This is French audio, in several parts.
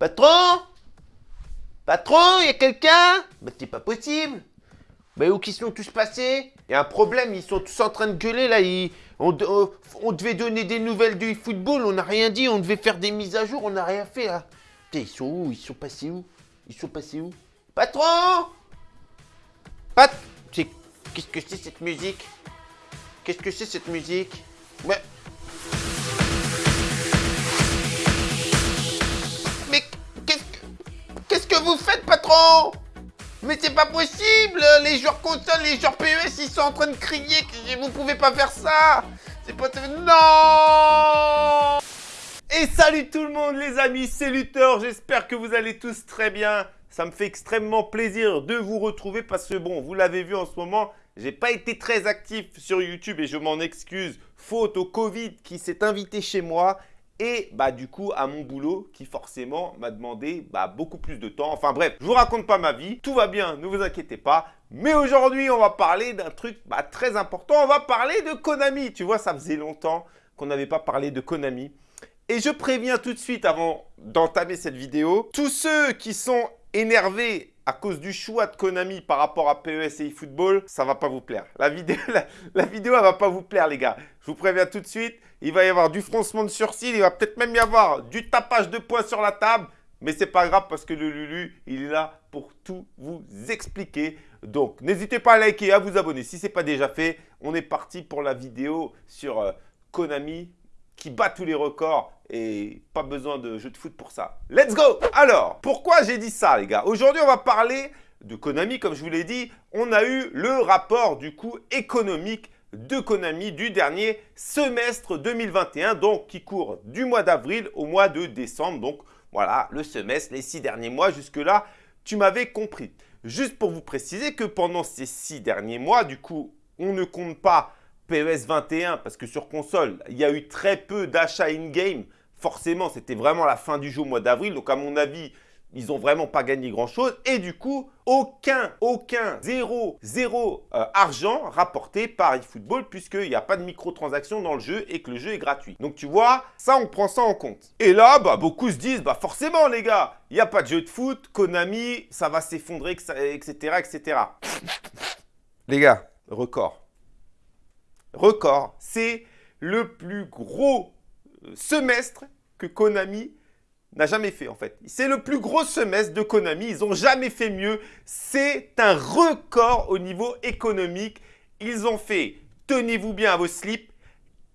Patron! Patron, y a quelqu'un? Bah c'est pas possible. Bah où qu'ils sont tous passés? Y un problème, ils sont tous en train de gueuler là, ils... on, devait donner des nouvelles du football, on n'a rien dit, on devait faire des mises à jour, on n'a rien fait là. Putain, ils sont où? Ils sont passés où? Ils sont passés où? Patron! Pat... Qu'est-ce que c'est cette musique? Qu'est-ce que c'est cette musique? Mais... vous faites, patron! Mais c'est pas possible! Les joueurs console, les joueurs PES, ils sont en train de crier que vous pouvez pas faire ça! C'est pas... Non! Et salut tout le monde les amis, c'est Luthor, j'espère que vous allez tous très bien. Ça me fait extrêmement plaisir de vous retrouver parce que bon, vous l'avez vu en ce moment, j'ai pas été très actif sur YouTube et je m'en excuse, faute au Covid qui s'est invité chez moi et bah du coup à mon boulot qui forcément m'a demandé bah, beaucoup plus de temps. Enfin bref, je vous raconte pas ma vie, tout va bien, ne vous inquiétez pas. Mais aujourd'hui, on va parler d'un truc bah, très important, on va parler de Konami. Tu vois, ça faisait longtemps qu'on n'avait pas parlé de Konami. Et je préviens tout de suite avant d'entamer cette vidéo, tous ceux qui sont énervés à cause du choix de Konami par rapport à PES et eFootball, ça va pas vous plaire. La vidéo, la, la vidéo, elle va pas vous plaire les gars. Je vous préviens tout de suite, il va y avoir du froncement de sourcils, il va peut-être même y avoir du tapage de poing sur la table, mais c'est pas grave parce que le Lulu, il est là pour tout vous expliquer. Donc, n'hésitez pas à liker et à vous abonner si ce n'est pas déjà fait. On est parti pour la vidéo sur euh, Konami qui bat tous les records et pas besoin de jeu de foot pour ça. Let's go Alors, pourquoi j'ai dit ça les gars? Aujourd'hui, on va parler de Konami, comme je vous l'ai dit. On a eu le rapport du coup économique de Konami du dernier semestre 2021, donc qui court du mois d'avril au mois de décembre. Donc voilà, le semestre, les six derniers mois, jusque-là, tu m'avais compris. Juste pour vous préciser que pendant ces six derniers mois, du coup, on ne compte pas PES 21 parce que sur console, il y a eu très peu d'achats in-game. Forcément, c'était vraiment la fin du jeu au mois d'avril. Donc, à mon avis, ils n'ont vraiment pas gagné grand-chose. Et du coup, aucun, aucun, zéro, zéro euh, argent rapporté par eFootball puisqu'il n'y a pas de microtransactions dans le jeu et que le jeu est gratuit. Donc, tu vois, ça, on prend ça en compte. Et là, bah, beaucoup se disent, bah forcément, les gars, il n'y a pas de jeu de foot, Konami, ça va s'effondrer, etc., etc. Les gars, record record. C'est le plus gros euh, semestre que Konami n'a jamais fait en fait. C'est le plus gros semestre de Konami. Ils n'ont jamais fait mieux. C'est un record au niveau économique. Ils ont fait, tenez-vous bien à vos slips,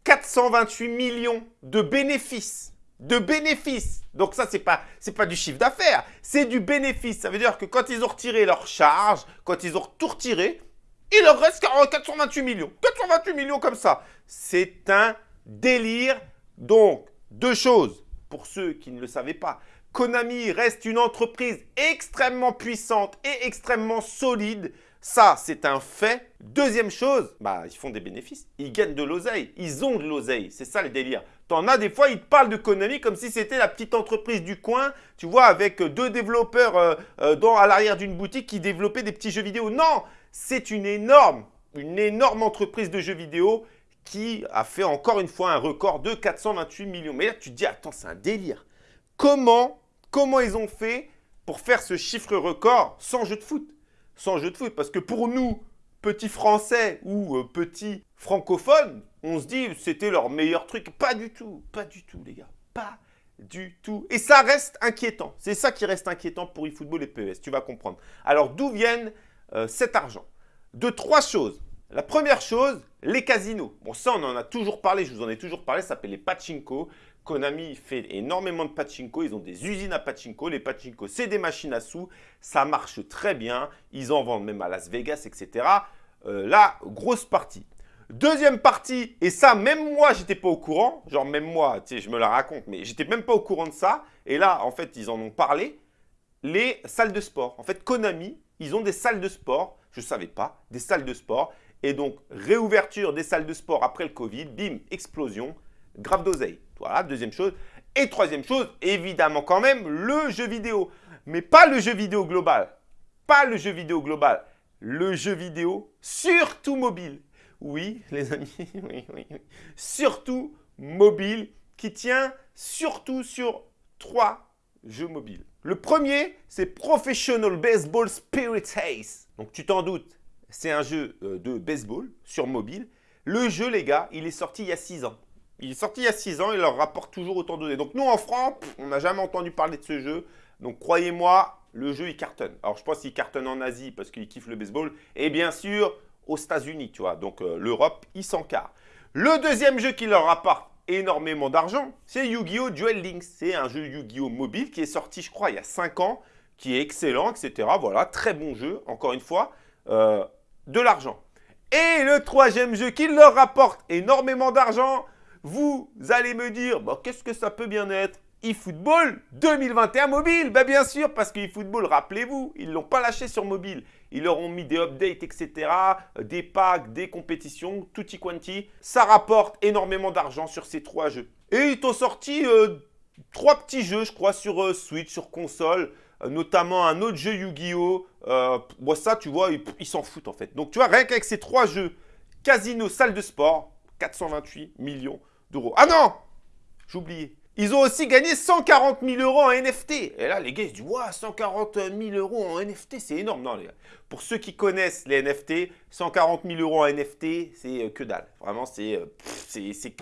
428 millions de bénéfices. De bénéfices. Donc ça, ce n'est pas, pas du chiffre d'affaires. C'est du bénéfice. Ça veut dire que quand ils ont retiré leur charge, quand ils ont tout retiré, il leur reste 428 millions. 428 millions comme ça. C'est un délire. Donc, deux choses pour ceux qui ne le savaient pas. Konami reste une entreprise extrêmement puissante et extrêmement solide. Ça, c'est un fait. Deuxième chose, bah, ils font des bénéfices. Ils gagnent de l'oseille. Ils ont de l'oseille. C'est ça le délire. T'en as des fois, ils parlent de Konami comme si c'était la petite entreprise du coin, tu vois, avec deux développeurs euh, euh, dans, à l'arrière d'une boutique qui développaient des petits jeux vidéo. Non, c'est une énorme, une énorme entreprise de jeux vidéo qui a fait encore une fois un record de 428 millions. Mais là, tu te dis, attends, c'est un délire. Comment, comment ils ont fait pour faire ce chiffre record sans jeu de foot? Sans jeu de foot, parce que pour nous, petits Français ou euh, petits francophones, on se dit c'était leur meilleur truc. Pas du tout, pas du tout, les gars. Pas du tout. Et ça reste inquiétant. C'est ça qui reste inquiétant pour eFootball et PES, tu vas comprendre. Alors, d'où viennent euh, cet argent? De trois choses. La première chose, les casinos. Bon, ça, on en a toujours parlé, je vous en ai toujours parlé, ça s'appelle les pachinko. Konami fait énormément de pachinko, ils ont des usines à pachinko. Les pachinko, c'est des machines à sous, ça marche très bien. Ils en vendent même à Las Vegas, etc. Euh, là, grosse partie. Deuxième partie, et ça, même moi, j'étais pas au courant. Genre, même moi, tu sais, je me la raconte, mais j'étais même pas au courant de ça. Et là, en fait, ils en ont parlé. Les salles de sport. En fait, Konami, ils ont des salles de sport. Je ne savais pas, des salles de sport. Et donc, réouverture des salles de sport après le Covid, bim, explosion, grave d'oseille. Voilà, deuxième chose. Et troisième chose, évidemment quand même, le jeu vidéo. Mais pas le jeu vidéo global. Pas le jeu vidéo global. Le jeu vidéo, surtout mobile. Oui, les amis, oui, oui, oui. Surtout mobile, qui tient surtout sur trois jeux mobiles. Le premier, c'est Professional Baseball Spirit Ace. Donc tu t'en doutes, c'est un jeu euh, de baseball sur mobile. Le jeu, les gars, il est sorti il y a 6 ans. Il est sorti il y a 6 ans, il leur rapporte toujours autant de données. Donc nous, en France, on n'a jamais entendu parler de ce jeu. Donc croyez-moi, le jeu, il cartonne. Alors je pense qu'il cartonne en Asie parce qu'il kiffe le baseball. Et bien sûr, aux États-Unis, tu vois. Donc euh, l'Europe, il s'encarre. Le deuxième jeu qui leur rapporte énormément d'argent, c'est Yu-Gi-Oh! Duel Links. C'est un jeu Yu-Gi-Oh! mobile qui est sorti, je crois, il y a 5 ans, qui est excellent, etc. Voilà, très bon jeu, encore une fois, euh, de l'argent. Et le troisième jeu qui leur rapporte énormément d'argent, vous allez me dire, bah, qu'est-ce que ça peut bien être? eFootball 2021 mobile bah Bien sûr, parce que eFootball, rappelez-vous, ils ne l'ont pas lâché sur mobile. Ils leur ont mis des updates, etc., des packs, des compétitions, tutti quanti. Ça rapporte énormément d'argent sur ces trois jeux. Et ils t'ont sorti euh, trois petits jeux, je crois, sur euh, Switch, sur console, notamment un autre jeu Yu-Gi-Oh! Moi, ça, tu vois, ils s'en foutent en fait. Donc, tu vois, rien qu'avec ces trois jeux, Casino, salle de sport, 428 millions d'euros. Ah non J'ai. Ils ont aussi gagné 140 000 euros en NFT. Et là, les gars, ils se disent, ouais, 140 000 euros en NFT, c'est énorme. Non, les gars. Pour ceux qui connaissent les NFT, 140 000 euros en NFT, c'est euh, que dalle. Vraiment, c'est... Euh, c'est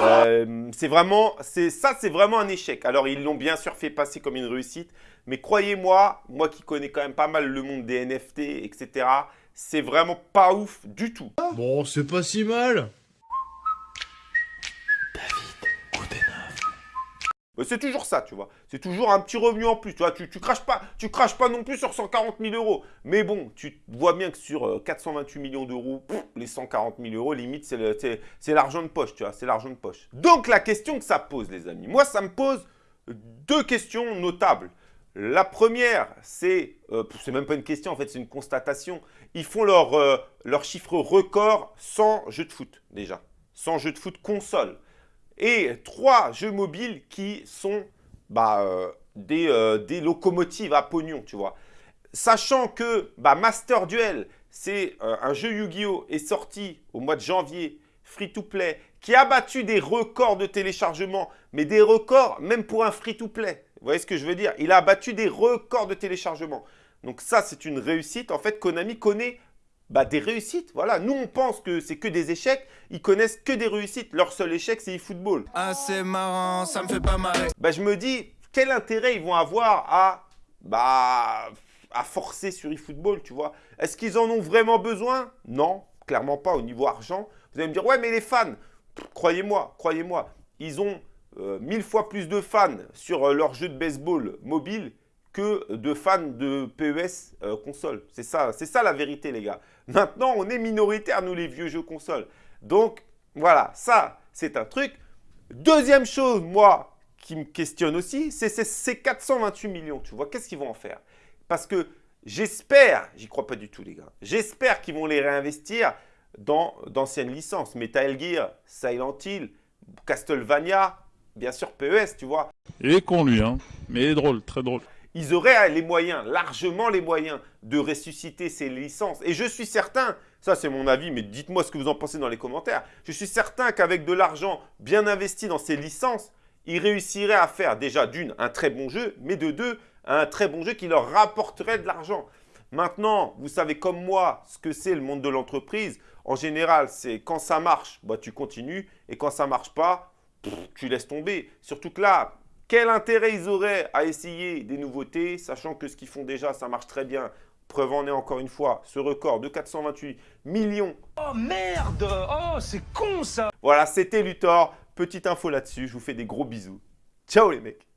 euh, C'est vraiment... Ça, c'est vraiment un échec. Alors, ils l'ont bien sûr fait passer comme une réussite. Mais croyez-moi, moi qui connais quand même pas mal le monde des NFT, etc., c'est vraiment pas ouf du tout. Bon, c'est pas si mal C'est toujours ça, tu vois. C'est toujours un petit revenu en plus. Tu vois, tu, craches pas, tu craches pas non plus sur 140 000 euros. Mais bon, tu vois bien que sur 428 euh, millions d'euros, les 140 000 euros, limite, c'est l'argent de poche, tu vois. C'est l'argent de poche. Donc, la question que ça pose, les amis. Moi, ça me pose deux questions notables. La première, c'est, euh, c'est même pas une question, en fait, c'est une constatation. Ils font leur, euh, leur chiffre record sans jeu de foot, déjà. Sans jeu de foot console et trois jeux mobiles qui sont bah, euh, euh, des, locomotives à pognon, tu vois. Sachant que bah, Master Duel, c'est euh, un jeu Yu-Gi-Oh! est sorti au mois de janvier, free-to-play, qui a battu des records de téléchargement, mais des records même pour un free-to-play. Vous voyez ce que je veux dire? Il a battu des records de téléchargement. Donc ça, c'est une réussite. En fait, Konami connaît bah, des réussites. Voilà, nous on pense que c'est que des échecs, ils connaissent que des réussites. Leur seul échec c'est eFootball. Ah c'est marrant, ça me fait pas marrer. Bah je me dis, quel intérêt ils vont avoir à, bah, à forcer sur eFootball, tu vois? Est-ce qu'ils en ont vraiment besoin? Non, clairement pas au niveau argent. Vous allez me dire, ouais mais les fans, croyez-moi, croyez-moi, ils ont euh, mille fois plus de fans sur euh, leur jeu de baseball mobile que de fans de PES euh, console. C'est ça, c'est ça la vérité, les gars. Maintenant, on est minoritaire, nous, les vieux jeux console. Donc, voilà, ça, c'est un truc. Deuxième chose, moi, qui me questionne aussi, c'est ces 428 millions. Tu vois, qu'est-ce qu'ils vont en faire? Parce que j'espère, j'y crois pas du tout, les gars, j'espère qu'ils vont les réinvestir dans d'anciennes licences. Metal Gear, Silent Hill, Castlevania, bien sûr PES, tu vois. Il est con, lui, hein, mais drôle, très drôle ils auraient les moyens, largement les moyens, de ressusciter ces licences. Et je suis certain, ça c'est mon avis, mais dites-moi ce que vous en pensez dans les commentaires, je suis certain qu'avec de l'argent bien investi dans ces licences, ils réussiraient à faire déjà d'une, un très bon jeu, mais de deux, un très bon jeu qui leur rapporterait de l'argent. Maintenant, vous savez comme moi ce que c'est le monde de l'entreprise. En général, c'est quand ça marche, bah, tu continues. Et quand ça marche pas, tu laisses tomber. Surtout que là, quel intérêt ils auraient à essayer des nouveautés, sachant que ce qu'ils font déjà, ça marche très bien? Preuve en est encore une fois, ce record de 428 millions. Oh merde Oh, c'est con ça Voilà, c'était Luthor. Petite info là-dessus, je vous fais des gros bisous. Ciao les mecs